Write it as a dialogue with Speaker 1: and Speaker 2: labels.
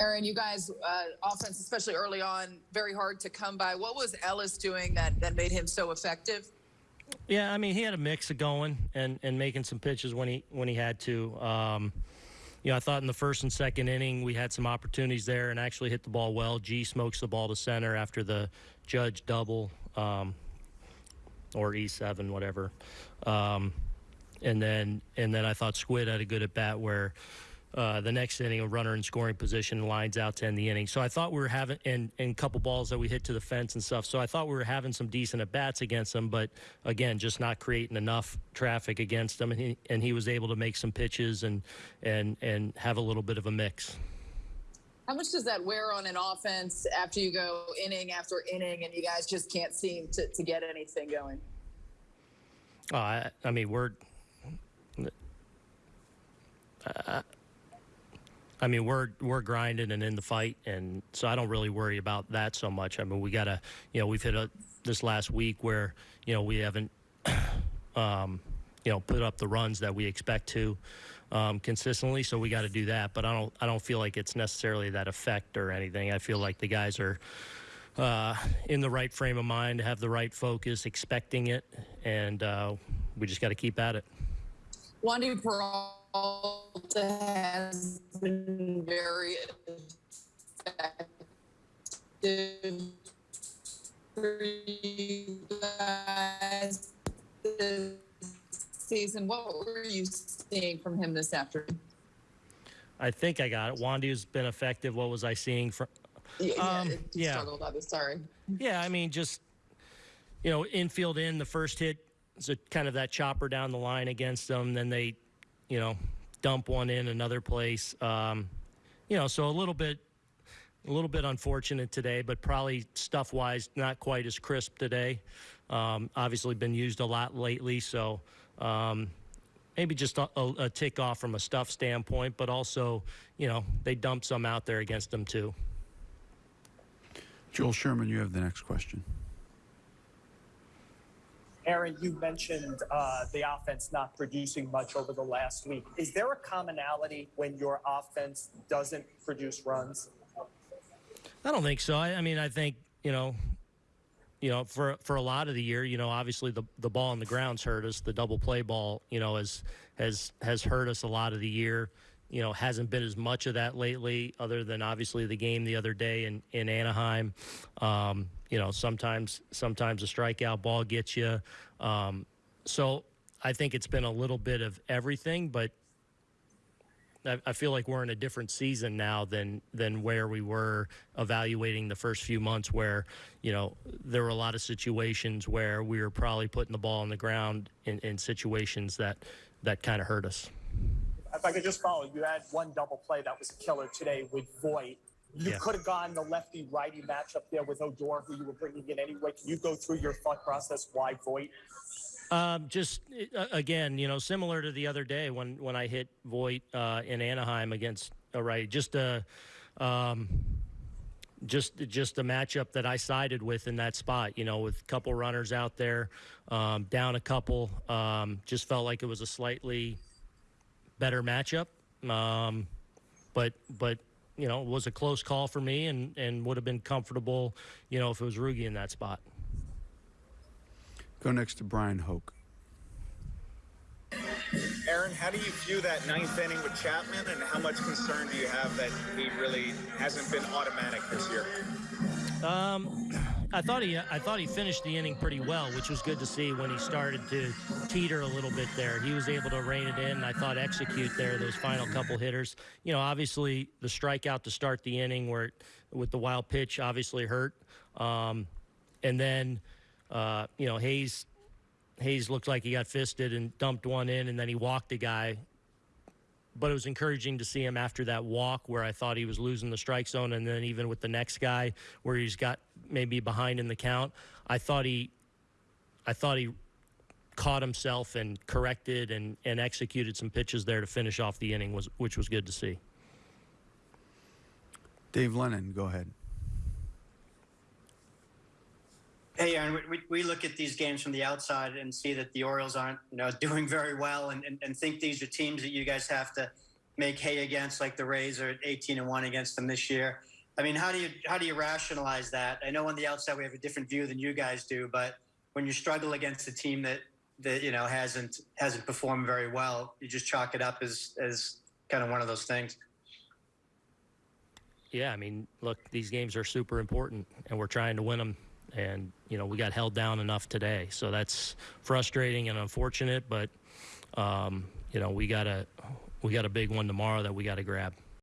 Speaker 1: Aaron, you guys, uh, offense, especially early on, very hard to come by. What was Ellis doing that, that made him so effective?
Speaker 2: Yeah, I mean, he had a mix of going and, and making some pitches when he when he had to. Um, you know, I thought in the first and second inning we had some opportunities there and actually hit the ball well. G smokes the ball to center after the judge double um, or E7, whatever. Um, and then and then I thought Squid had a good at bat where uh, the next inning, a runner in scoring position lines out to end the inning. So I thought we were having, and, and a couple balls that we hit to the fence and stuff. So I thought we were having some decent at bats against them, but again, just not creating enough traffic against them. And he, and he was able to make some pitches and, and, and have a little bit of a mix.
Speaker 1: How much does that wear on an offense after you go inning after inning and you guys just can't seem to, to get anything going?
Speaker 2: Oh, I, I mean, we're. Uh, I mean, we're we're grinding and in the fight, and so I don't really worry about that so much. I mean, we gotta, you know, we've hit a this last week where you know we haven't, um, you know, put up the runs that we expect to um, consistently. So we got to do that. But I don't I don't feel like it's necessarily that effect or anything. I feel like the guys are. Uh, in the right frame of mind, have the right focus, expecting it, and uh, we just got to keep at it.
Speaker 1: Wandy Peralta has been very effective for you guys this season. What were you seeing from him this afternoon?
Speaker 2: I think I got it. Wandy's been effective. What was I seeing from?
Speaker 1: Yeah,
Speaker 2: Um,
Speaker 1: yeah,
Speaker 2: yeah.
Speaker 1: struggled. I was sorry.
Speaker 2: Yeah, I mean, just you know, infield in the first hit is a kind of that chopper down the line against them. Then they, you know, dump one in another place. Um, you know, so a little bit, a little bit unfortunate today, but probably stuff wise not quite as crisp today. Um, obviously, been used a lot lately, so. Um, Maybe just a, a, a tick off from a stuff standpoint, but also, you know, they dumped some out there against them too.
Speaker 3: Joel Sherman, you have the next question.
Speaker 4: Aaron, you mentioned uh, the offense not producing much over the last week. Is there a commonality when your offense doesn't produce runs?
Speaker 2: I don't think so. I, I mean, I think you know, you know, for for a lot of the year, you know, obviously the the ball on the ground's hurt us. The double play ball, you know, has has has hurt us a lot of the year. You know, hasn't been as much of that lately, other than obviously the game the other day in in Anaheim. Um, you know, sometimes sometimes a strikeout ball gets you. Um, so I think it's been a little bit of everything, but I, I feel like we're in a different season now than than where we were evaluating the first few months, where you know there were a lot of situations where we were probably putting the ball on the ground in, in situations that that kind of hurt us.
Speaker 4: If I could just follow, you had one double play that was a killer today with Voit. You
Speaker 2: Yeah.
Speaker 4: could have gone the lefty righty matchup there with Odor, who you were bringing in anyway. Can you go through your thought process why Voit?
Speaker 2: Um, just uh, again, you know, similar to the other day when when I hit Voit uh, in Anaheim against a right, just a. Um, just just a matchup that I sided with in that spot, you know, with a couple runners out there, um, down a couple. Um, just felt like it was a slightly better matchup, um, but but you know, it was a close call for me, and and would have been comfortable, you know, if it was Rougie in that spot.
Speaker 3: Go next to Bryan Hoch.
Speaker 5: Aaron, how do you view that ninth inning with Chapman, and how much concern do you have that he really hasn't been automatic this year?
Speaker 2: Um, I thought he I thought he finished the inning pretty well, which was good to see when he started to teeter a little bit there. He was able to rein it in. And I thought execute there those final couple hitters. You know, obviously the strikeout to start the inning where it, with the wild pitch obviously hurt. Um, and then uh, you know Hays Hays looked like he got fisted and dumped one in, and then he walked a guy. But it was encouraging to see him after that walk where I thought he was losing the strike zone, and then even with the next guy where he's got maybe behind in the count, I thought he, I thought he caught himself and corrected and, and executed some pitches there to finish off the inning was which was good to see.
Speaker 3: Dave Lennon, go ahead.
Speaker 6: Hey, Aaron, we- we, we look at these games from the outside and see that the Orioles aren't, you know, doing very well and, and, and think these are teams that you guys have to make hay against, like the Rays are at 18 and one against them this year. I mean, how do you how do you rationalize that? I know on the outside we have a different view than you guys do, but when you struggle against a team that that you know hasn't hasn't performed very well, you just chalk it up as as kind of one of those things.
Speaker 2: Yeah, I mean, look, these games are super important, and we're trying to win them. And you know, we got held down enough today, so that's frustrating and unfortunate. But um, you know, we got a we got a big one tomorrow that we got to grab.